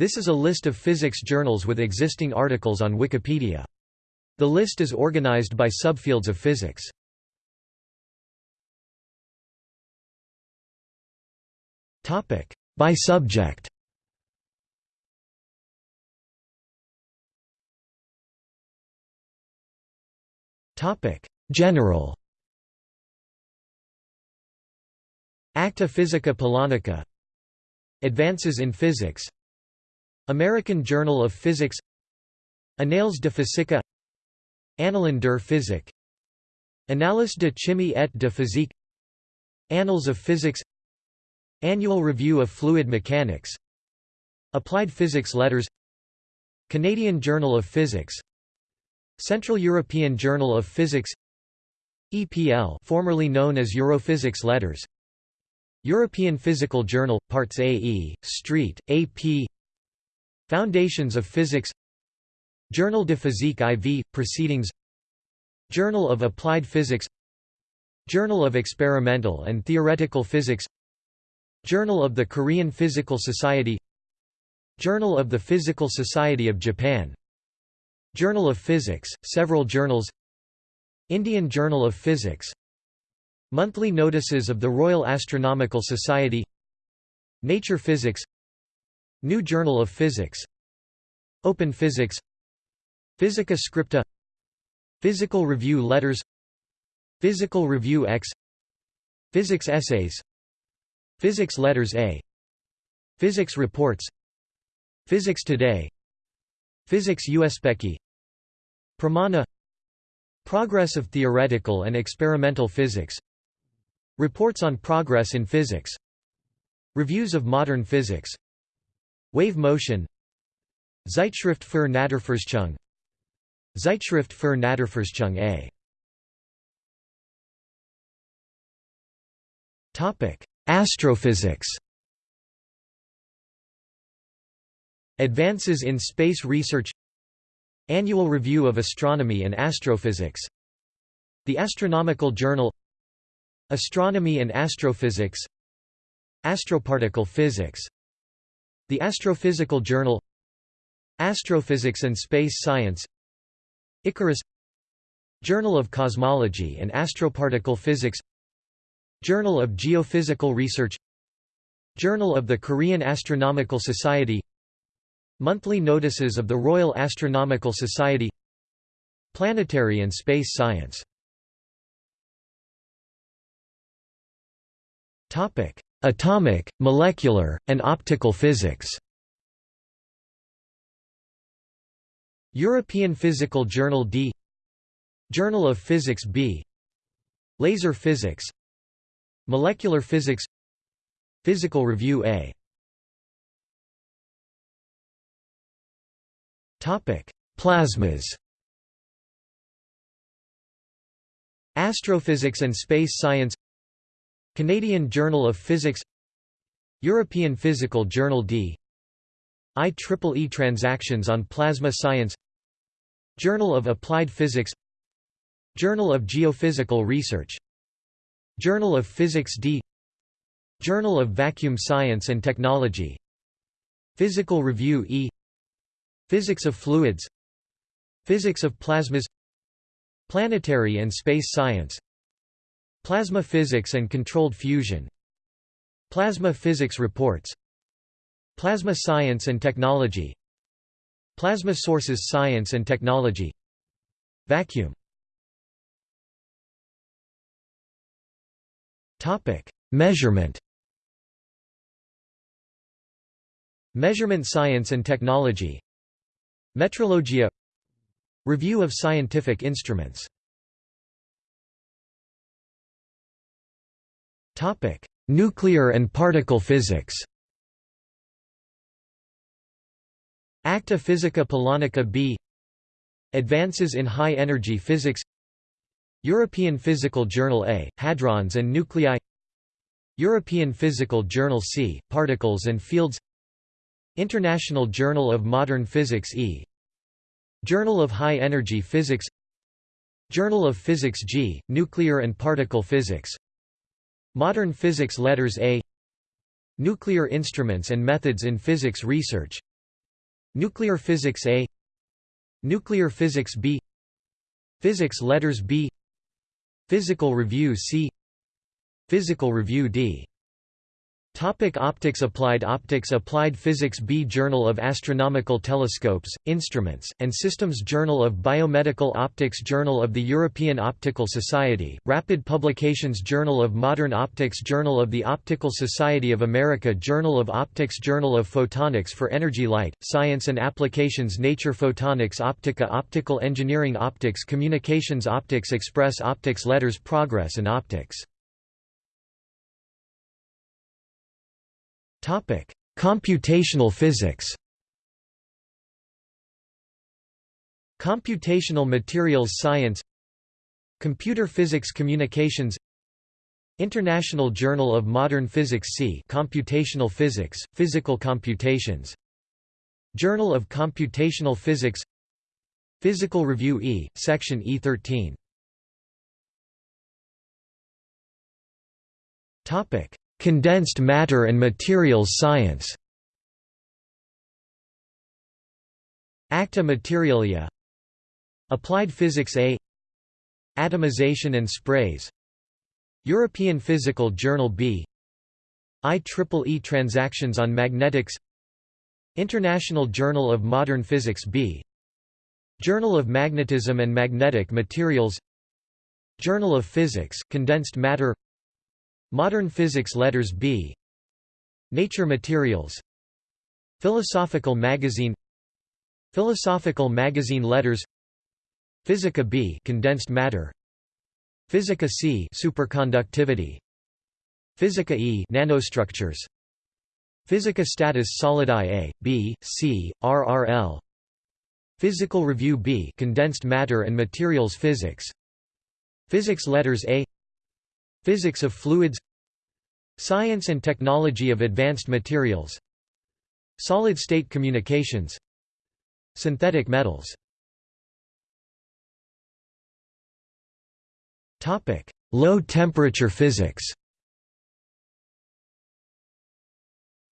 This is a list of physics journals with existing articles on Wikipedia. The list is organized by subfields of physics. By subject. General. Acta Physica Polonica Advances in Physics American Journal of Physics Annales de Physique Annalen der Physik Annales de chimie et de physique Annals of Physics Annual Review of Fluid Mechanics Applied Physics Letters Canadian Journal of Physics Central European Journal of Physics EPL formerly known as Europhysics Letters European Physical Journal, Parts AE, Street, AP Foundations of Physics Journal de Physique IV, Proceedings Journal of Applied Physics Journal of Experimental and Theoretical Physics Journal of the Korean Physical Society Journal of the Physical Society of Japan Journal of Physics, several journals Indian Journal of Physics Monthly notices of the Royal Astronomical Society Nature Physics New Journal of Physics Open Physics Physica Scripta Physical Review Letters Physical Review X Physics Essays Physics Letters A Physics Reports Physics Today Physics Uspekhi Pramana Progress of theoretical and experimental physics Reports on progress in physics Reviews of modern physics Wave motion Zeitschrift für Naturforschung. Zeitschrift für Naturforschung A. Topic: Astrophysics. Advances in Space Research. Annual Review of Astronomy and Astrophysics. The Astronomical Journal. Astronomy and Astrophysics. Astroparticle Physics. The Astrophysical Journal Astrophysics and Space Science Icarus Journal of Cosmology and Astroparticle Physics Journal of Geophysical Research Journal of the Korean Astronomical Society Monthly notices of the Royal Astronomical Society Planetary and space science. Atomic, molecular, and optical physics European Physical Journal D Journal of Physics B Laser Physics Molecular Physics Physical Review A. Topic: Plasmas. Astrophysics and Space Science. Canadian Journal of Physics. European Physical Journal D IEEE Transactions on Plasma Science Journal of Applied Physics Journal of Geophysical Research Journal of Physics D Journal of Vacuum Science and Technology Physical Review E Physics of fluids Physics of plasmas Planetary and space science Plasma physics and controlled fusion Plasma physics reports Plasma science and technology. Plasma sources science and technology. Vacuum. Measurement. Measurement science and technology. Metrologia. Review of scientific instruments. Nuclear and particle physics Acta Physica Polonica B Advances in High-Energy Physics European Physical Journal A, Hadrons and Nuclei European Physical Journal C, Particles and Fields International Journal of Modern Physics E Journal of High Energy Physics Journal of Physics G, Nuclear and Particle Physics Modern Physics Letters A Nuclear Instruments and Methods in Physics Research Nuclear Physics A. Nuclear Physics B. Physics Letters B. Physical Review C. Physical Review D Topic optics Applied Optics Applied Physics B Journal of Astronomical Telescopes, Instruments, and Systems Journal of Biomedical Optics Journal of the European Optical Society, Rapid Publications Journal of Modern Optics Journal of the Optical Society of America Journal of Optics Journal of Photonics for Energy Light, Science and Applications Nature Photonics Optica Optical Engineering Optics Communications Optics Express Optics Letters Progress and Optics Topic: Computational physics. Computational materials science. Computer physics communications. International Journal of Modern Physics C Computational Physics, Physical Computations. Journal of Computational Physics. Physical Review E, Section E13 Condensed matter and materials science. Acta Materialia. Applied Physics A. Atomization and Sprays. European Physical Journal B. IEEE Transactions on Magnetics. International Journal of Modern Physics B. Journal of Magnetism and Magnetic Materials. Journal of Physics, Condensed Matter Modern Physics Letters B. Nature Materials. Philosophical Magazine. Philosophical Magazine Letters. Physica B. Condensed matter. Physica C. Superconductivity. Physica E. Nanostructures. Physica Status Solidi A, B, C, RRL Physical Review B. Condensed matter and materials physics. Physics Letters A Physics of fluids Science and technology of advanced materials Solid-state communications Synthetic metals. Low-temperature physics.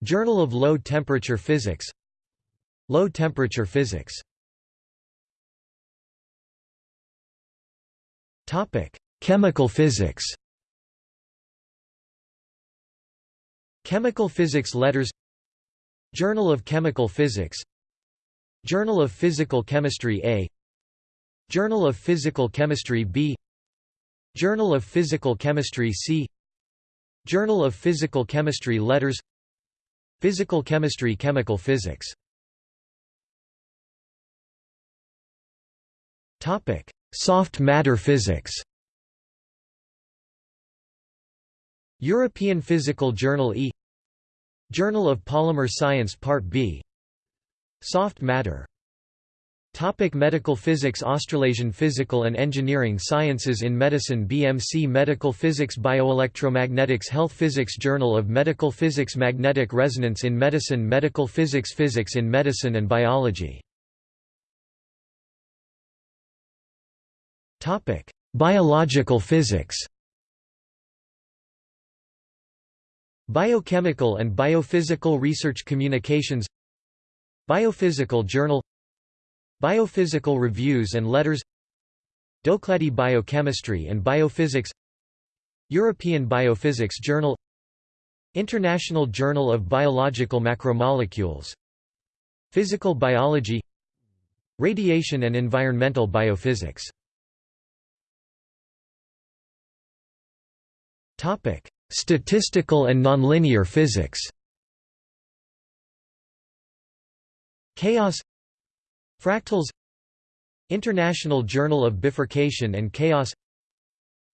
Journal of Low-Temperature Physics. Low-temperature physics. Chemical physics Chemical Physics Letters Journal of Chemical Physics Journal of Physical Chemistry A Journal of Physical Chemistry B Journal of Physical Chemistry C Journal of Physical Chemistry Letters Physical Chemistry Chemical Physics Soft matter physics European Physical Journal E Journal of Polymer Science Part B Soft matter. Topic medical physics Australasian Physical and Engineering Sciences in Medicine BMC Medical Physics Bioelectromagnetics Health Physics Journal of Medical Physics Magnetic Resonance in Medicine Medical Physics Physics in Medicine and Biology. Biological physics Biochemical and Biophysical Research Communications Biophysical Journal Biophysical Reviews and Letters Doklady Biochemistry and Biophysics European Biophysics Journal International Journal of Biological Macromolecules Physical Biology Radiation and Environmental Biophysics. Topic Statistical and nonlinear physics. Chaos Fractals International Journal of Bifurcation and Chaos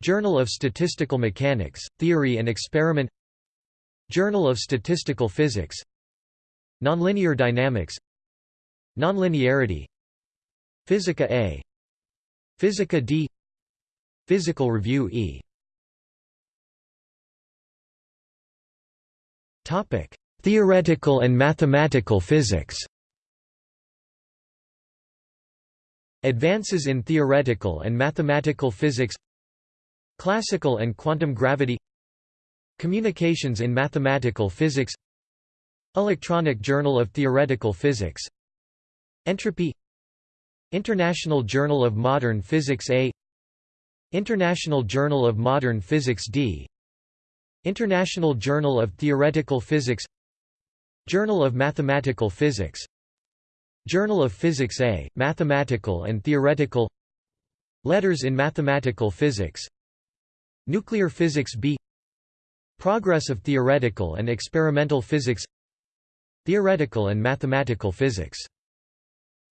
Journal of Statistical Mechanics, Theory and Experiment Journal of Statistical Physics Nonlinear Dynamics Nonlinearity Physica A Physica D Physical Review E Topic: Theoretical and mathematical physics. Advances in theoretical and mathematical physics. Classical and quantum gravity. Communications in mathematical physics. Electronic Journal of Theoretical Physics. Entropy. International Journal of Modern Physics A. International Journal of Modern Physics D International Journal of Theoretical Physics Journal of Mathematical Physics Journal of Physics A, Mathematical and Theoretical Letters in Mathematical Physics Nuclear Physics B Progress of Theoretical and Experimental Physics Theoretical and Mathematical Physics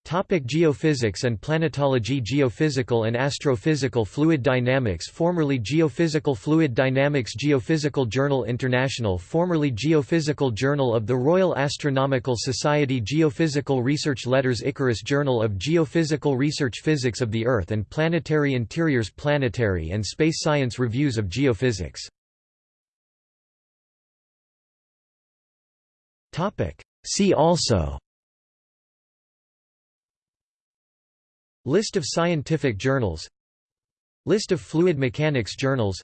Topic geophysics and planetology Geophysical and astrophysical fluid dynamics Formerly Geophysical Fluid Dynamics Geophysical Journal International Formerly Geophysical Journal of the Royal Astronomical Society Geophysical Research Letters Icarus Journal of Geophysical Research Physics of the Earth and Planetary Interiors Planetary and Space Science Reviews of Geophysics. See also List of scientific journals List of fluid mechanics journals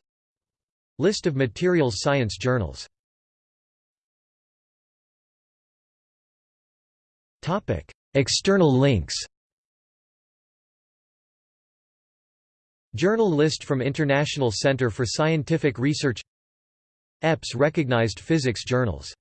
List of materials science journals External links Journal list from International Center for Scientific Research EPS recognized physics journals